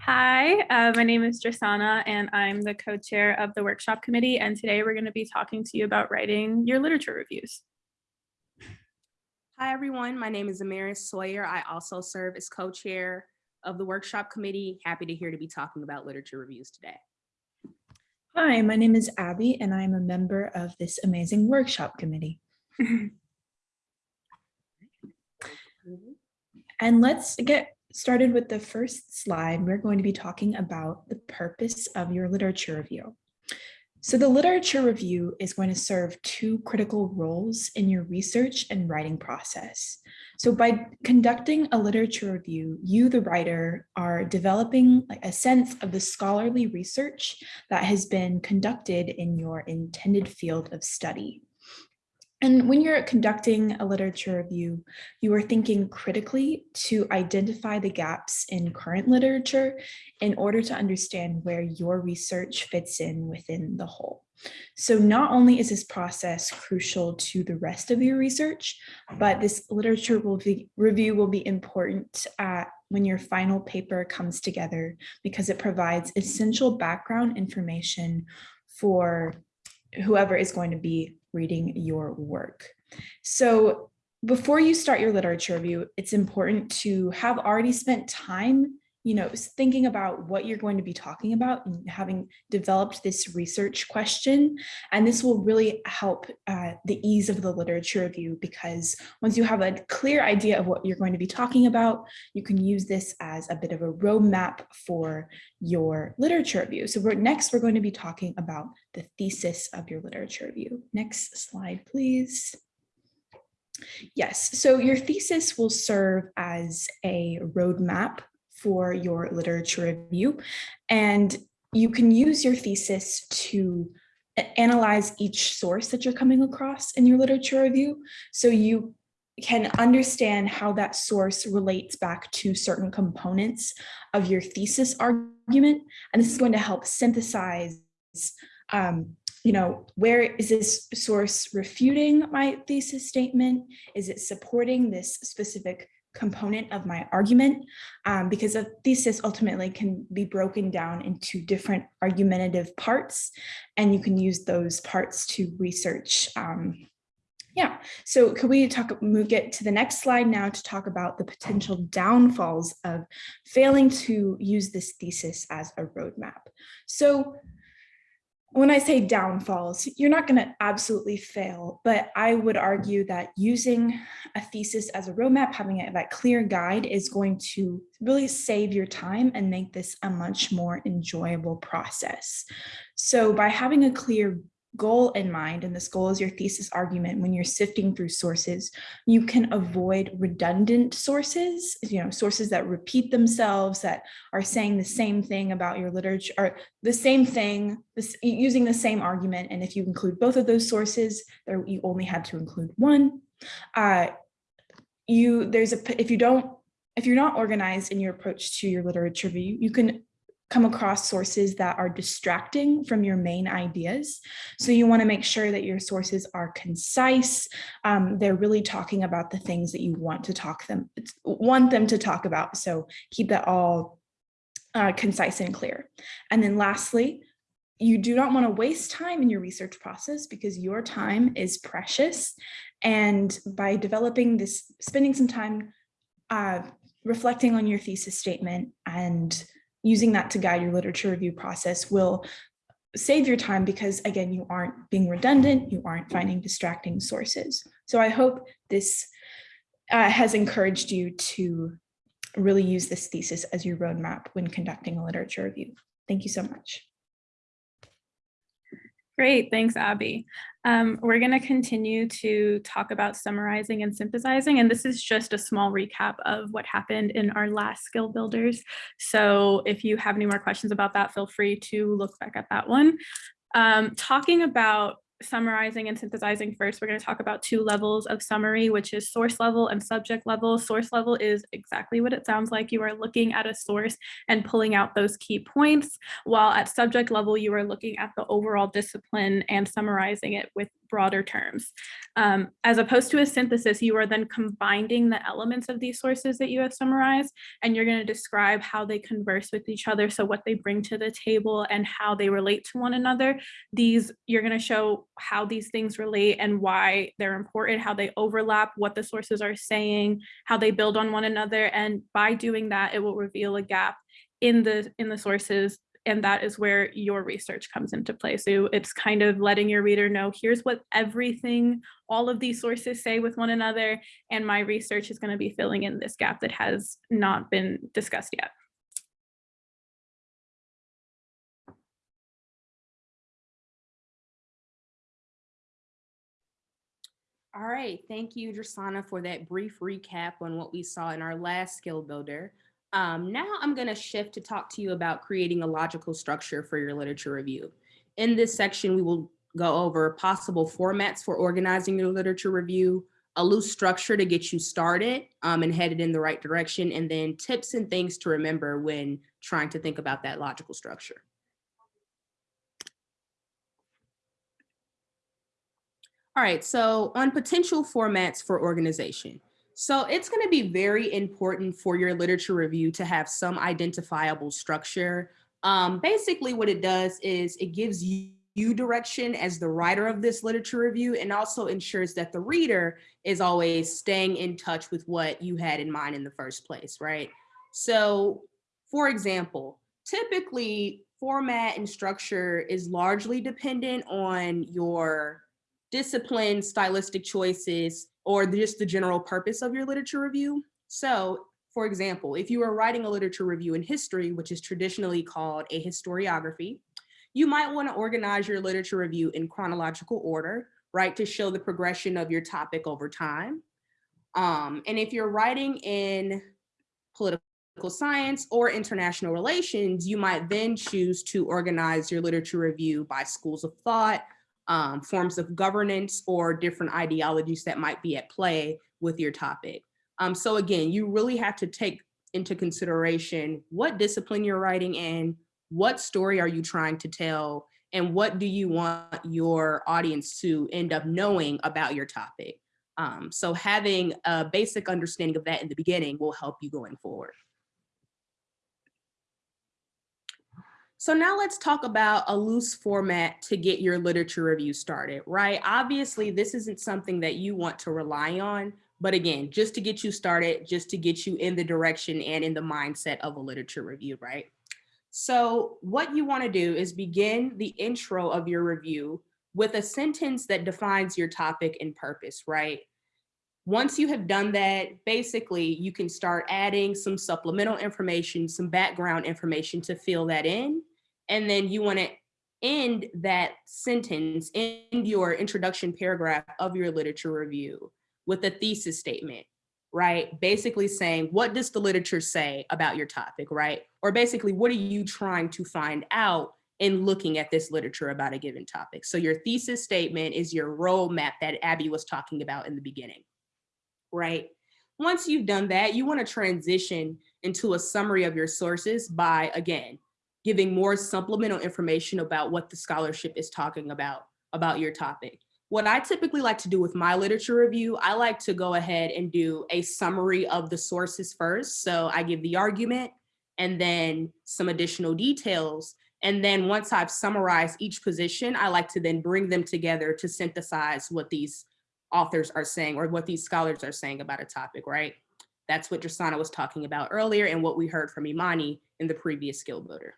Hi, uh, my name is Jasana and I'm the co-chair of the workshop committee. And today we're going to be talking to you about writing your literature reviews. Hi, everyone. My name is Amaris Sawyer. I also serve as co-chair of the workshop committee. Happy to here to be talking about literature reviews today. Hi, my name is Abby and I'm a member of this amazing workshop committee. And let's get started with the first slide. We're going to be talking about the purpose of your literature review. So the literature review is going to serve two critical roles in your research and writing process. So by conducting a literature review, you, the writer, are developing a sense of the scholarly research that has been conducted in your intended field of study. And when you're conducting a literature review, you are thinking critically to identify the gaps in current literature in order to understand where your research fits in within the whole. So not only is this process crucial to the rest of your research, but this literature will be, review will be important at when your final paper comes together because it provides essential background information for whoever is going to be reading your work. So before you start your literature review, it's important to have already spent time you know, thinking about what you're going to be talking about and having developed this research question. And this will really help uh, the ease of the literature review because once you have a clear idea of what you're going to be talking about, you can use this as a bit of a roadmap for your literature review. So we're, next, we're going to be talking about the thesis of your literature review. Next slide, please. Yes, so your thesis will serve as a roadmap for your literature review. And you can use your thesis to analyze each source that you're coming across in your literature review. So you can understand how that source relates back to certain components of your thesis argument. And this is going to help synthesize, um, you know, where is this source refuting my thesis statement? Is it supporting this specific component of my argument um, because a thesis ultimately can be broken down into different argumentative parts and you can use those parts to research um, yeah, so could we talk, move, get to the next slide now to talk about the potential downfalls of failing to use this thesis as a roadmap. So when I say downfalls, you're not going to absolutely fail, but I would argue that using a thesis as a roadmap, having a, that clear guide is going to really save your time and make this a much more enjoyable process. So by having a clear goal in mind, and this goal is your thesis argument when you're sifting through sources, you can avoid redundant sources, you know, sources that repeat themselves, that are saying the same thing about your literature, or the same thing, this, using the same argument. And if you include both of those sources, there you only had to include one. Uh, you there's a if you don't if you're not organized in your approach to your literature review, you can come across sources that are distracting from your main ideas. So you want to make sure that your sources are concise. Um, they're really talking about the things that you want to talk them, want them to talk about. So keep that all uh, concise and clear. And then lastly, you do not want to waste time in your research process because your time is precious. And by developing this, spending some time uh, reflecting on your thesis statement and using that to guide your literature review process will save your time because again, you aren't being redundant, you aren't finding distracting sources. So I hope this uh, has encouraged you to really use this thesis as your roadmap when conducting a literature review. Thank you so much. Great, thanks, Abby. Um, we're going to continue to talk about summarizing and synthesizing, and this is just a small recap of what happened in our last skill builders. So if you have any more questions about that, feel free to look back at that one. Um, talking about summarizing and synthesizing first, we're going to talk about two levels of summary, which is source level and subject level. Source level is exactly what it sounds like. You are looking at a source and pulling out those key points, while at subject level, you are looking at the overall discipline and summarizing it with broader terms. Um, as opposed to a synthesis, you are then combining the elements of these sources that you have summarized, and you're going to describe how they converse with each other, so what they bring to the table and how they relate to one another. These, you're going to show how these things relate and why they're important, how they overlap, what the sources are saying, how they build on one another, and by doing that, it will reveal a gap in the in the sources and that is where your research comes into play. So it's kind of letting your reader know, here's what everything, all of these sources say with one another, and my research is gonna be filling in this gap that has not been discussed yet. All right, thank you, Drasana, for that brief recap on what we saw in our last skill builder. Um, now I'm going to shift to talk to you about creating a logical structure for your literature review. In this section, we will go over possible formats for organizing your literature review, a loose structure to get you started um, and headed in the right direction, and then tips and things to remember when trying to think about that logical structure. All right, so on potential formats for organization. So it's gonna be very important for your literature review to have some identifiable structure. Um, basically what it does is it gives you, you direction as the writer of this literature review and also ensures that the reader is always staying in touch with what you had in mind in the first place, right? So for example, typically format and structure is largely dependent on your discipline, stylistic choices, or just the general purpose of your literature review. So for example, if you are writing a literature review in history, which is traditionally called a historiography, you might want to organize your literature review in chronological order, right, to show the progression of your topic over time. Um, and if you're writing in political science or international relations, you might then choose to organize your literature review by schools of thought, um, forms of governance or different ideologies that might be at play with your topic. Um, so again, you really have to take into consideration what discipline you're writing in, what story are you trying to tell, and what do you want your audience to end up knowing about your topic. Um, so having a basic understanding of that in the beginning will help you going forward. So now let's talk about a loose format to get your literature review started, right? Obviously, this isn't something that you want to rely on, but again, just to get you started, just to get you in the direction and in the mindset of a literature review, right? So what you wanna do is begin the intro of your review with a sentence that defines your topic and purpose, right? Once you have done that, basically you can start adding some supplemental information, some background information to fill that in. And then you wanna end that sentence in your introduction paragraph of your literature review with a thesis statement, right? Basically saying, what does the literature say about your topic, right? Or basically, what are you trying to find out in looking at this literature about a given topic? So your thesis statement is your roadmap that Abby was talking about in the beginning right? Once you've done that, you wanna transition into a summary of your sources by, again, giving more supplemental information about what the scholarship is talking about, about your topic. What I typically like to do with my literature review, I like to go ahead and do a summary of the sources first. So I give the argument and then some additional details. And then once I've summarized each position, I like to then bring them together to synthesize what these authors are saying or what these scholars are saying about a topic, right? That's what Drasana was talking about earlier and what we heard from Imani in the previous skill builder.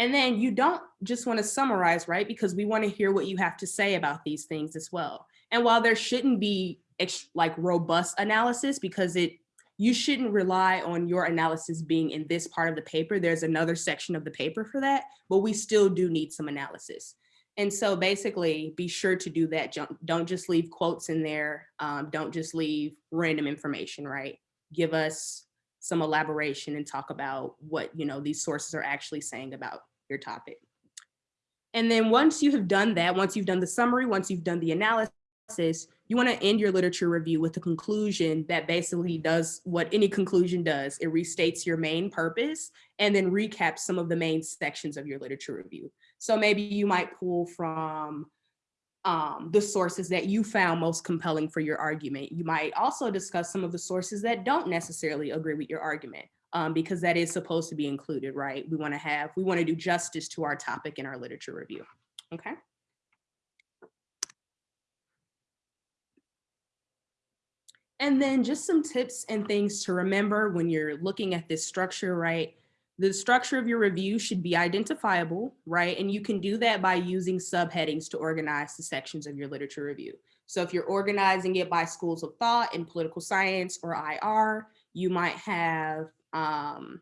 And then you don't just want to summarize, right? Because we want to hear what you have to say about these things as well. And while there shouldn't be like robust analysis because it you shouldn't rely on your analysis being in this part of the paper. There's another section of the paper for that, but we still do need some analysis. And so basically be sure to do that. Don't just leave quotes in there. Um, don't just leave random information, right? Give us some elaboration and talk about what you know these sources are actually saying about your topic. And then once you have done that, once you've done the summary, once you've done the analysis, you want to end your literature review with a conclusion that basically does what any conclusion does. It restates your main purpose and then recaps some of the main sections of your literature review. So maybe you might pull from um, the sources that you found most compelling for your argument. You might also discuss some of the sources that don't necessarily agree with your argument um, because that is supposed to be included, right? We want to have, we want to do justice to our topic in our literature review. Okay. And then just some tips and things to remember when you're looking at this structure, right? The structure of your review should be identifiable, right? And you can do that by using subheadings to organize the sections of your literature review. So if you're organizing it by schools of thought in political science or IR, you might have um,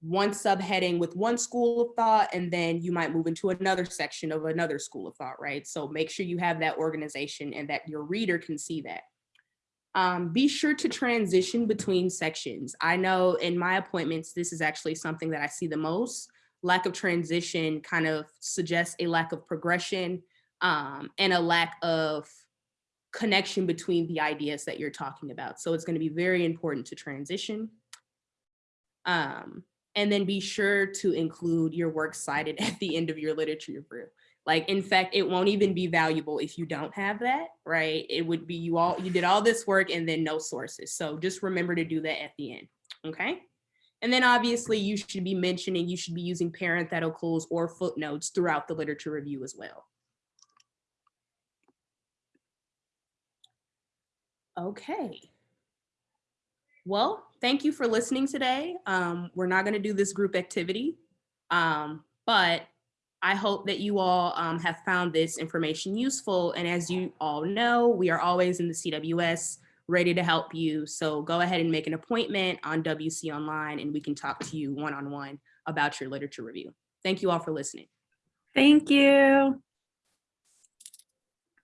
one subheading with one school of thought, and then you might move into another section of another school of thought, right? So make sure you have that organization and that your reader can see that. Um, be sure to transition between sections. I know in my appointments, this is actually something that I see the most. Lack of transition kind of suggests a lack of progression um, and a lack of connection between the ideas that you're talking about. So it's going to be very important to transition. Um, and then be sure to include your works cited at the end of your literature review. Like, in fact, it won't even be valuable if you don't have that, right? It would be you all, you did all this work and then no sources. So just remember to do that at the end, okay? And then obviously you should be mentioning, you should be using parentheticals or footnotes throughout the literature review as well. Okay. Well, thank you for listening today. Um, we're not gonna do this group activity, um, but I hope that you all um, have found this information useful. And as you all know, we are always in the CWS ready to help you. So go ahead and make an appointment on WC Online and we can talk to you one-on-one about your literature review. Thank you all for listening. Thank you.